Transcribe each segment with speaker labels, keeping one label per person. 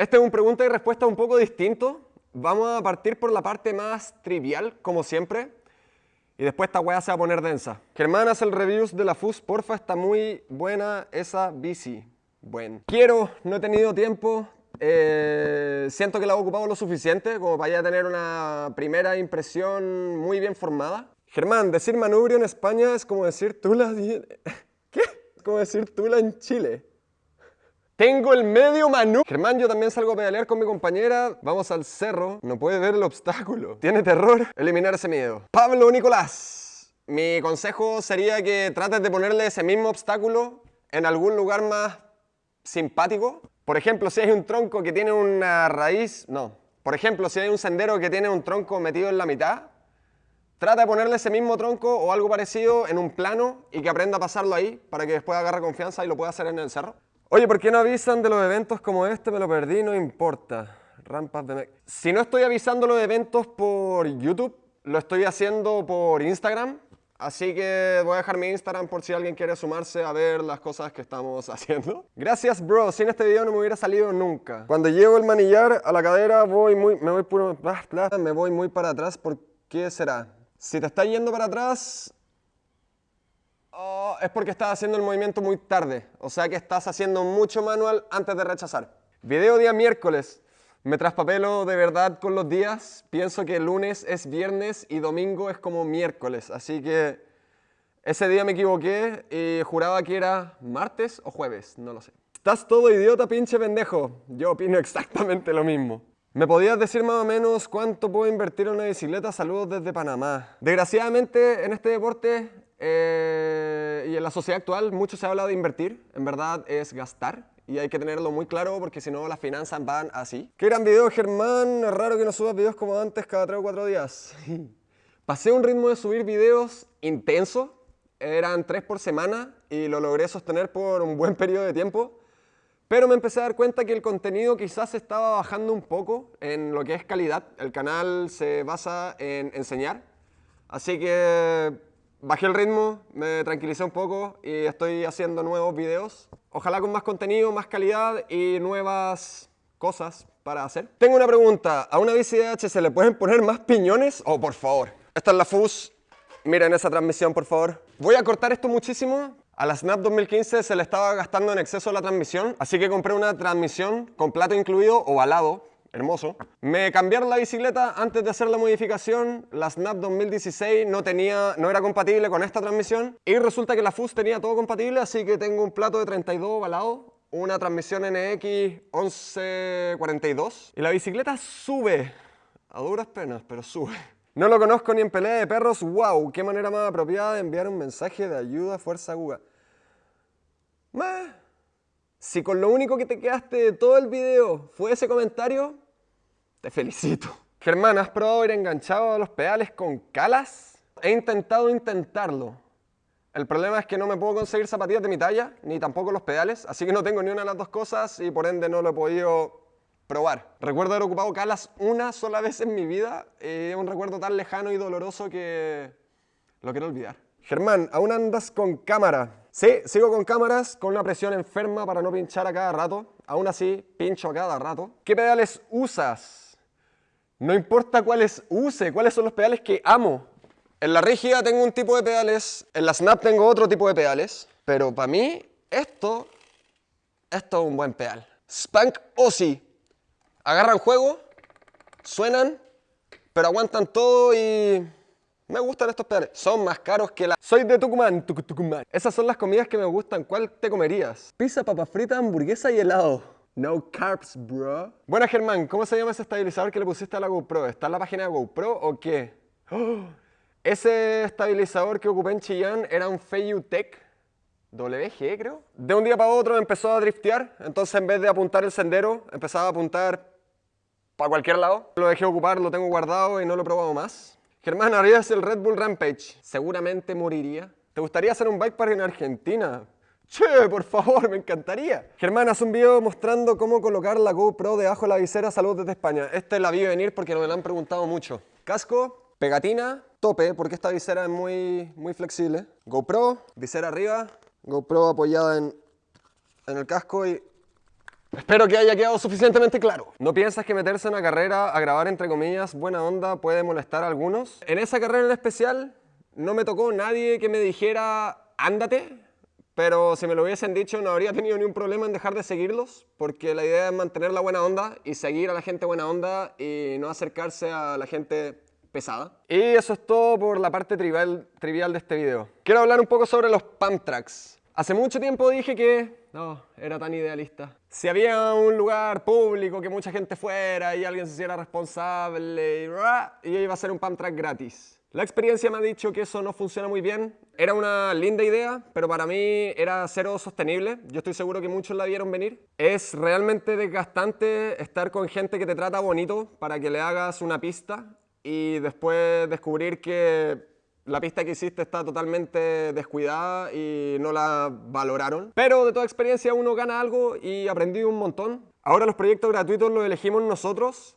Speaker 1: Este es un pregunta y respuesta un poco distinto. Vamos a partir por la parte más trivial, como siempre. Y después esta weá se va a poner densa. Germán hace el reviews de la FUS, porfa, está muy buena esa bici. Bueno. Quiero, no he tenido tiempo, eh, siento que la he ocupado lo suficiente como para ya tener una primera impresión muy bien formada. Germán, decir manubrio en España es como decir tula... ¿Qué? Como decir tula en Chile. Tengo el medio manubrio. Germán, yo también salgo a pedalear con mi compañera. Vamos al cerro. No puede ver el obstáculo. Tiene terror. Eliminar ese miedo. Pablo Nicolás. Mi consejo sería que trates de ponerle ese mismo obstáculo en algún lugar más simpático. Por ejemplo, si hay un tronco que tiene una raíz... No. Por ejemplo, si hay un sendero que tiene un tronco metido en la mitad, trata de ponerle ese mismo tronco o algo parecido en un plano y que aprenda a pasarlo ahí para que después agarre confianza y lo pueda hacer en el cerro. Oye, ¿por qué no avisan de los eventos como este? Me lo perdí, no importa. Rampas de... Si no estoy avisando los eventos por YouTube, lo estoy haciendo por Instagram. Así que voy a dejar mi Instagram por si alguien quiere sumarse a ver las cosas que estamos haciendo. Gracias, bro. Sin este video no me hubiera salido nunca. Cuando llevo el manillar a la cadera, voy muy, me voy puro, me voy muy para atrás. ¿Por qué será? Si te está yendo para atrás, Oh, es porque estás haciendo el movimiento muy tarde, o sea que estás haciendo mucho manual antes de rechazar. Video día miércoles. Me traspapelo de verdad con los días. Pienso que lunes es viernes y domingo es como miércoles. Así que ese día me equivoqué y juraba que era martes o jueves, no lo sé. Estás todo idiota, pinche pendejo. Yo opino exactamente lo mismo. ¿Me podías decir más o menos cuánto puedo invertir en una bicicleta? Saludos desde Panamá. Desgraciadamente en este deporte eh, y en la sociedad actual mucho se ha hablado de invertir, en verdad es gastar y hay que tenerlo muy claro porque si no las finanzas van así. Qué gran video Germán, es raro que no subas videos como antes cada 3 o 4 días. Pasé un ritmo de subir videos intenso, eran 3 por semana y lo logré sostener por un buen periodo de tiempo. Pero me empecé a dar cuenta que el contenido quizás estaba bajando un poco en lo que es calidad. El canal se basa en enseñar. Así que bajé el ritmo, me tranquilicé un poco y estoy haciendo nuevos videos. Ojalá con más contenido, más calidad y nuevas cosas para hacer. Tengo una pregunta, ¿a una bici se le pueden poner más piñones? Oh, por favor. Esta es la FUS, miren esa transmisión por favor. Voy a cortar esto muchísimo. A la Snap 2015 se le estaba gastando en exceso la transmisión, así que compré una transmisión con plato incluido, ovalado, hermoso. Me cambiaron la bicicleta antes de hacer la modificación, la Snap 2016 no, tenía, no era compatible con esta transmisión y resulta que la FUS tenía todo compatible, así que tengo un plato de 32 balado, una transmisión NX 1142 y la bicicleta sube, a duras penas, pero sube. No lo conozco ni en pelea de perros, wow, qué manera más apropiada de enviar un mensaje de ayuda, fuerza, guga. Si con lo único que te quedaste de todo el video fue ese comentario, te felicito. Germán, ¿has probado ir enganchado a los pedales con calas? He intentado intentarlo. El problema es que no me puedo conseguir zapatillas de mi talla, ni tampoco los pedales, así que no tengo ni una de las dos cosas y por ende no lo he podido probar. Recuerdo haber ocupado calas una sola vez en mi vida y es un recuerdo tan lejano y doloroso que lo quiero olvidar. Germán, ¿aún andas con cámara? Sí, sigo con cámaras, con una presión enferma para no pinchar a cada rato. Aún así, pincho a cada rato. ¿Qué pedales usas? No importa cuáles use, cuáles son los pedales que amo. En la rígida tengo un tipo de pedales, en la Snap tengo otro tipo de pedales, pero para mí esto, esto es un buen pedal. Spank Ozzy. Agarran juego, suenan, pero aguantan todo y me gustan estos pedales. Son más caros que la... Soy de Tucumán, Tucumán. Esas son las comidas que me gustan. ¿Cuál te comerías? Pizza, papa frita, hamburguesa y helado. No carbs, bro. Buena, Germán. ¿Cómo se llama ese estabilizador que le pusiste a la GoPro? ¿Está en la página de GoPro o qué? ese estabilizador que ocupé en Chillán era un Feiyu Tech WG, creo. De un día para otro empezó a driftear. Entonces, en vez de apuntar el sendero, empezaba a apuntar para cualquier lado. Lo dejé ocupar, lo tengo guardado y no lo he probado más. Germán, harías el Red Bull Rampage. Seguramente moriría. ¿Te gustaría hacer un bike park en Argentina? Che, por favor, me encantaría. Germán, haz un video mostrando cómo colocar la GoPro debajo de la visera. Saludos desde España. Este la vi venir porque me lo han preguntado mucho. Casco, pegatina, tope, porque esta visera es muy, muy flexible. GoPro, visera arriba, GoPro apoyada en, en el casco y Espero que haya quedado suficientemente claro. ¿No piensas que meterse en una carrera a grabar entre comillas buena onda puede molestar a algunos? En esa carrera en especial no me tocó nadie que me dijera ándate, pero si me lo hubiesen dicho no habría tenido ni un problema en dejar de seguirlos, porque la idea es mantener la buena onda y seguir a la gente buena onda y no acercarse a la gente pesada. Y eso es todo por la parte trivial, trivial de este video. Quiero hablar un poco sobre los pump tracks. Hace mucho tiempo dije que no, era tan idealista. Si había un lugar público que mucha gente fuera y alguien se hiciera responsable y, y iba a ser un pump gratis. La experiencia me ha dicho que eso no funciona muy bien. Era una linda idea, pero para mí era cero sostenible. Yo estoy seguro que muchos la vieron venir. Es realmente desgastante estar con gente que te trata bonito para que le hagas una pista y después descubrir que la pista que hiciste está totalmente descuidada y no la valoraron. Pero de toda experiencia uno gana algo y aprendí un montón. Ahora los proyectos gratuitos los elegimos nosotros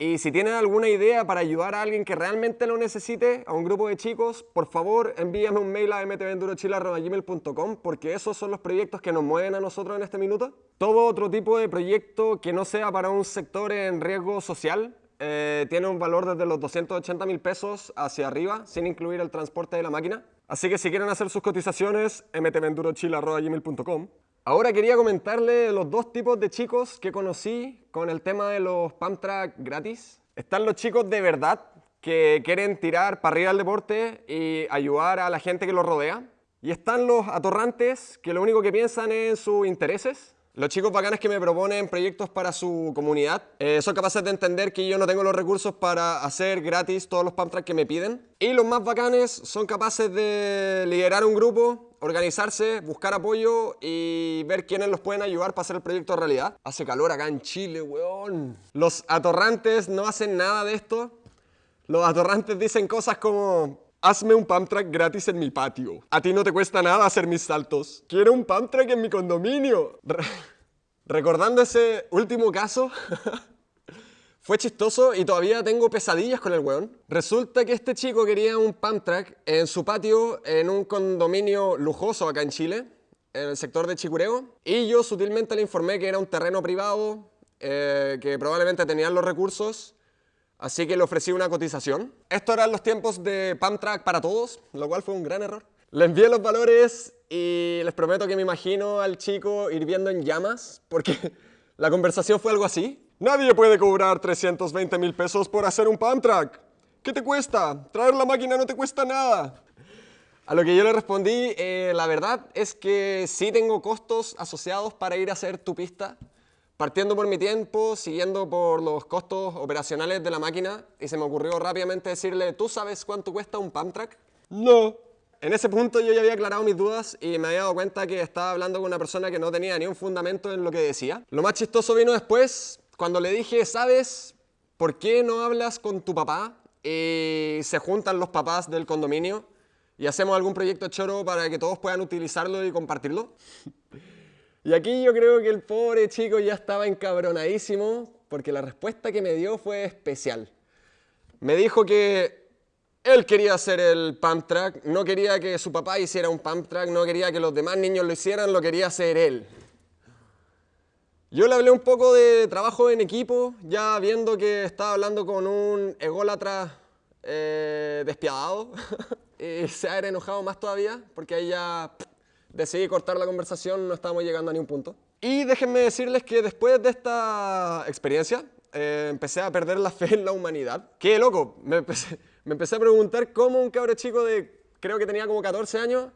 Speaker 1: y si tienen alguna idea para ayudar a alguien que realmente lo necesite, a un grupo de chicos, por favor envíame un mail a mtvendurochile.gmail.com porque esos son los proyectos que nos mueven a nosotros en este minuto. Todo otro tipo de proyecto que no sea para un sector en riesgo social eh, tiene un valor desde los 280 mil pesos hacia arriba, sin incluir el transporte de la máquina. Así que si quieren hacer sus cotizaciones, mtvendurochile.com. Ahora quería comentarle los dos tipos de chicos que conocí con el tema de los pump track gratis. Están los chicos de verdad que quieren tirar para arriba el deporte y ayudar a la gente que los rodea. Y están los atorrantes que lo único que piensan es en sus intereses los chicos bacanes que me proponen proyectos para su comunidad eh, son capaces de entender que yo no tengo los recursos para hacer gratis todos los pump que me piden. Y los más bacanes son capaces de liderar un grupo, organizarse, buscar apoyo y ver quiénes los pueden ayudar para hacer el proyecto realidad. Hace calor acá en Chile, weón. Los atorrantes no hacen nada de esto. Los atorrantes dicen cosas como Hazme un pump track gratis en mi patio. A ti no te cuesta nada hacer mis saltos. Quiero un pump track en mi condominio. recordando ese último caso, fue chistoso y todavía tengo pesadillas con el weón. Resulta que este chico quería un pump track en su patio en un condominio lujoso acá en Chile, en el sector de Chicureo. Y yo sutilmente le informé que era un terreno privado, eh, que probablemente tenían los recursos así que le ofrecí una cotización. Estos eran los tiempos de Pump Track para todos, lo cual fue un gran error. Le envié los valores y les prometo que me imagino al chico hirviendo en llamas, porque la conversación fue algo así. Nadie puede cobrar 320 mil pesos por hacer un Pump Track. ¿Qué te cuesta? Traer la máquina no te cuesta nada. A lo que yo le respondí, eh, la verdad es que sí tengo costos asociados para ir a hacer tu pista, Partiendo por mi tiempo, siguiendo por los costos operacionales de la máquina, y se me ocurrió rápidamente decirle, ¿tú sabes cuánto cuesta un pump track? No. En ese punto yo ya había aclarado mis dudas y me había dado cuenta que estaba hablando con una persona que no tenía ni un fundamento en lo que decía. Lo más chistoso vino después, cuando le dije, ¿sabes por qué no hablas con tu papá? Y se juntan los papás del condominio y hacemos algún proyecto choro para que todos puedan utilizarlo y compartirlo. Y aquí yo creo que el pobre chico ya estaba encabronadísimo porque la respuesta que me dio fue especial. Me dijo que él quería hacer el pump track, no quería que su papá hiciera un pump track, no quería que los demás niños lo hicieran, lo quería hacer él. Yo le hablé un poco de trabajo en equipo, ya viendo que estaba hablando con un ególatra eh, despiadado, y se ha enojado más todavía, porque ahí ya decidí cortar la conversación, no estábamos llegando a ningún punto. Y déjenme decirles que después de esta experiencia, eh, empecé a perder la fe en la humanidad. ¡Qué loco! Me empecé, a preguntar cómo un cabro chico de, creo que tenía como 14 años,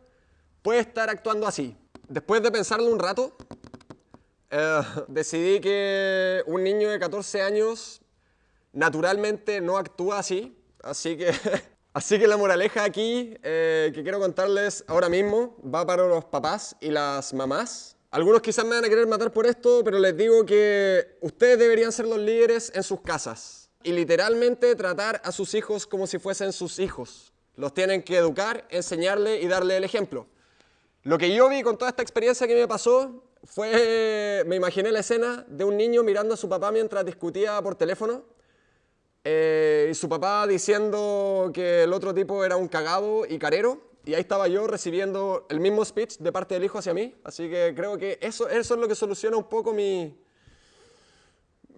Speaker 1: puede estar actuando así. Después de pensarlo un rato, eh, decidí que un niño de 14 años naturalmente no actúa así, así que Así que la moraleja aquí eh, que quiero contarles ahora mismo va para los papás y las mamás. Algunos quizás me van a querer matar por esto, pero les digo que ustedes deberían ser los líderes en sus casas y literalmente tratar a sus hijos como si fuesen sus hijos. Los tienen que educar, enseñarle y darle el ejemplo. Lo que yo vi con toda esta experiencia que me pasó fue, me imaginé la escena de un niño mirando a su papá mientras discutía por teléfono eh, y su papá diciendo que el otro tipo era un cagado y carero y ahí estaba yo recibiendo el mismo speech de parte del hijo hacia mí. Así que creo que eso, eso es lo que soluciona un poco mi...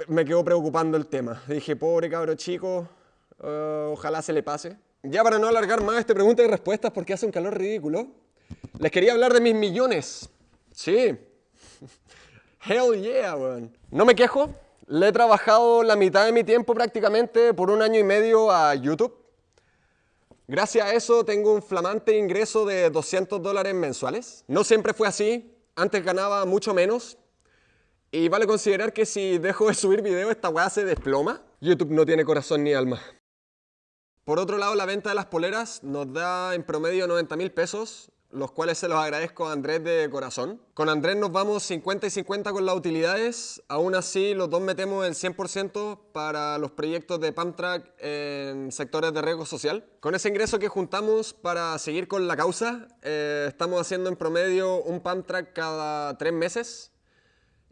Speaker 1: Me quedó preocupando el tema. Dije, pobre cabro chico, eh, ojalá se le pase. Ya para no alargar más este pregunta y respuestas porque hace un calor ridículo, les quería hablar de mis millones. Sí. Hell yeah, weón. No me quejo. Le he trabajado la mitad de mi tiempo prácticamente por un año y medio a YouTube. Gracias a eso tengo un flamante ingreso de 200 dólares mensuales. No siempre fue así. Antes ganaba mucho menos. Y vale considerar que si dejo de subir video esta weá se desploma. YouTube no tiene corazón ni alma. Por otro lado, la venta de las poleras nos da en promedio 90 mil pesos los cuales se los agradezco a Andrés de corazón. Con Andrés nos vamos 50 y 50 con las utilidades, aún así los dos metemos el 100% para los proyectos de Pamtrack en sectores de riesgo social. Con ese ingreso que juntamos para seguir con la causa, eh, estamos haciendo en promedio un Pamtrack cada tres meses,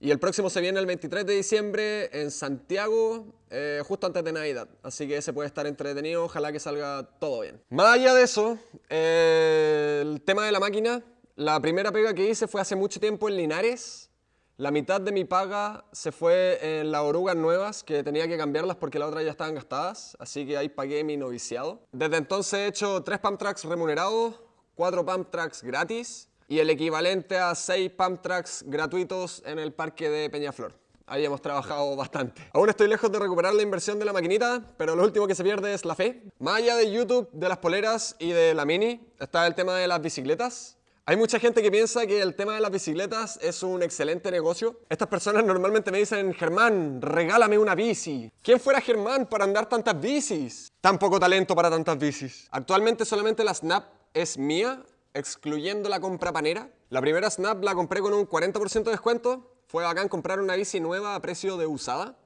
Speaker 1: y el próximo se viene el 23 de diciembre en Santiago, eh, justo antes de Navidad. Así que ese puede estar entretenido, ojalá que salga todo bien. Más allá de eso, eh, el tema de la máquina, la primera pega que hice fue hace mucho tiempo en Linares. La mitad de mi paga se fue en las orugas nuevas, que tenía que cambiarlas porque las otras ya estaban gastadas, así que ahí pagué mi noviciado. Desde entonces he hecho tres pump tracks remunerados, cuatro pump tracks gratis, y el equivalente a 6 pump tracks gratuitos en el parque de Peñaflor. Ahí hemos trabajado bastante. Aún estoy lejos de recuperar la inversión de la maquinita, pero lo último que se pierde es la fe. Más allá de YouTube, de las poleras y de la Mini, está el tema de las bicicletas. Hay mucha gente que piensa que el tema de las bicicletas es un excelente negocio. Estas personas normalmente me dicen, Germán, regálame una bici. ¿Quién fuera Germán para andar tantas bicis? Tan poco talento para tantas bicis. Actualmente solamente la Snap es mía excluyendo la compra panera. La primera Snap la compré con un 40% de descuento. Fue bacán comprar una bici nueva a precio de usada.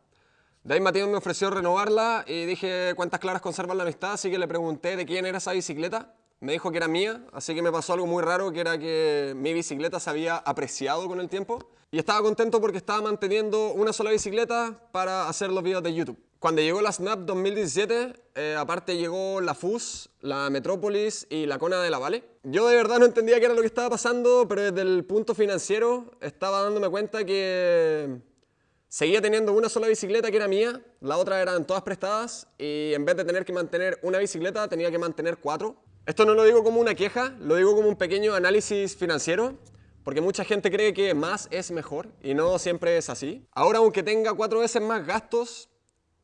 Speaker 1: De ahí Matías me ofreció renovarla y dije cuántas claras conservan la amistad, así que le pregunté de quién era esa bicicleta. Me dijo que era mía, así que me pasó algo muy raro, que era que mi bicicleta se había apreciado con el tiempo. Y estaba contento porque estaba manteniendo una sola bicicleta para hacer los videos de YouTube. Cuando llegó la Snap 2017, eh, aparte llegó la FUS, la Metrópolis y la Kona de la Vale. Yo de verdad no entendía qué era lo que estaba pasando, pero desde el punto financiero estaba dándome cuenta que seguía teniendo una sola bicicleta que era mía, la otra eran todas prestadas y en vez de tener que mantener una bicicleta tenía que mantener cuatro. Esto no lo digo como una queja, lo digo como un pequeño análisis financiero, porque mucha gente cree que más es mejor y no siempre es así. Ahora aunque tenga cuatro veces más gastos,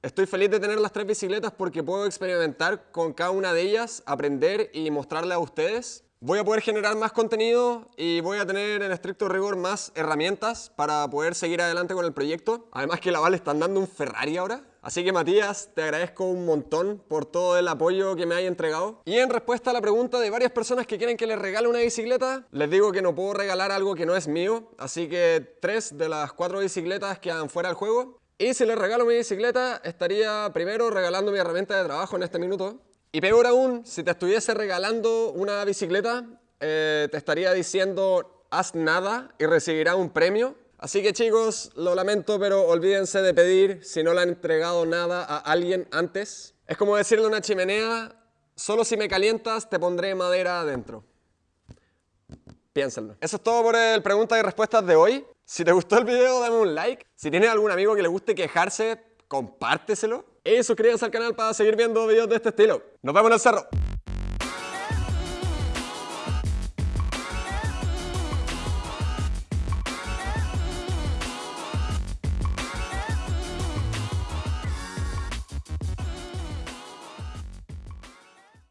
Speaker 1: Estoy feliz de tener las tres bicicletas porque puedo experimentar con cada una de ellas, aprender y mostrarle a ustedes. Voy a poder generar más contenido y voy a tener en estricto rigor más herramientas para poder seguir adelante con el proyecto. Además que la Vale están dando un Ferrari ahora. Así que Matías, te agradezco un montón por todo el apoyo que me hay entregado. Y en respuesta a la pregunta de varias personas que quieren que les regale una bicicleta, les digo que no puedo regalar algo que no es mío. Así que tres de las cuatro bicicletas quedan fuera del juego. Y si le regalo mi bicicleta, estaría primero regalando mi herramienta de trabajo en este minuto. Y peor aún, si te estuviese regalando una bicicleta, eh, te estaría diciendo haz nada y recibirá un premio. Así que chicos, lo lamento, pero olvídense de pedir si no le han entregado nada a alguien antes. Es como decirle a una chimenea, solo si me calientas te pondré madera adentro. Piénsenlo. Eso es todo por el preguntas y respuestas de hoy. Si te gustó el video, dame un like. Si tienes algún amigo que le guste quejarse, compárteselo. Y suscríbanse al canal para seguir viendo videos de este estilo. Nos vemos en el cerro.